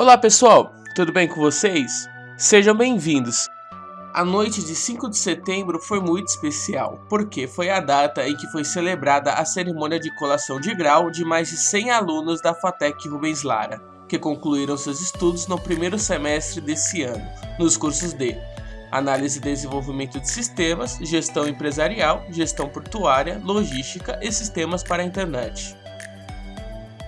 Olá pessoal, tudo bem com vocês? Sejam bem-vindos! A noite de 5 de setembro foi muito especial, porque foi a data em que foi celebrada a cerimônia de colação de grau de mais de 100 alunos da FATEC Rubens Lara, que concluíram seus estudos no primeiro semestre desse ano, nos cursos de Análise e Desenvolvimento de Sistemas, Gestão Empresarial, Gestão Portuária, Logística e Sistemas para a Internet.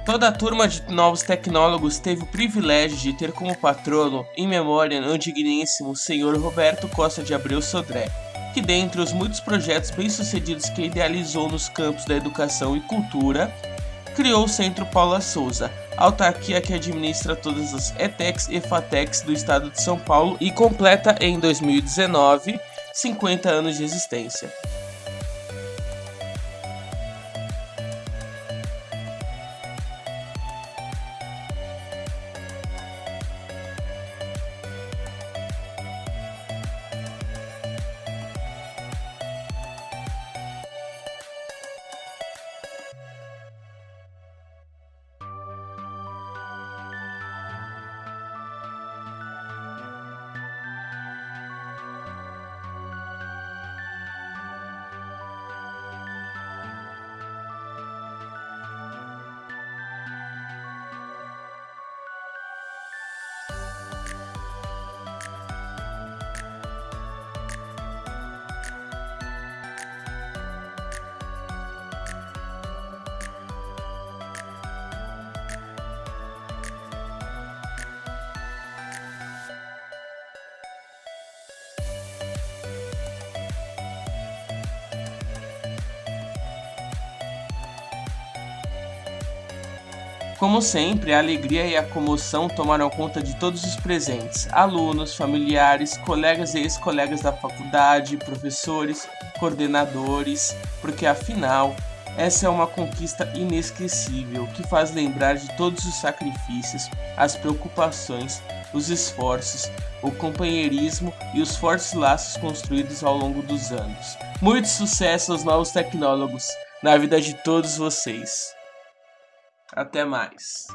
Toda a turma de novos tecnólogos teve o privilégio de ter como patrono, em memória ao digníssimo senhor Roberto Costa de Abreu Sodré, que dentre os muitos projetos bem-sucedidos que idealizou nos campos da educação e cultura, criou o Centro Paula Souza, autarquia que administra todas as ETECs e FATECs do estado de São Paulo e completa em 2019 50 anos de existência. Como sempre, a alegria e a comoção tomaram conta de todos os presentes: alunos, familiares, colegas e ex-colegas da faculdade, professores, coordenadores, porque afinal, essa é uma conquista inesquecível que faz lembrar de todos os sacrifícios, as preocupações, os esforços, o companheirismo e os fortes laços construídos ao longo dos anos. Muito sucesso aos novos tecnólogos na vida de todos vocês! Até mais.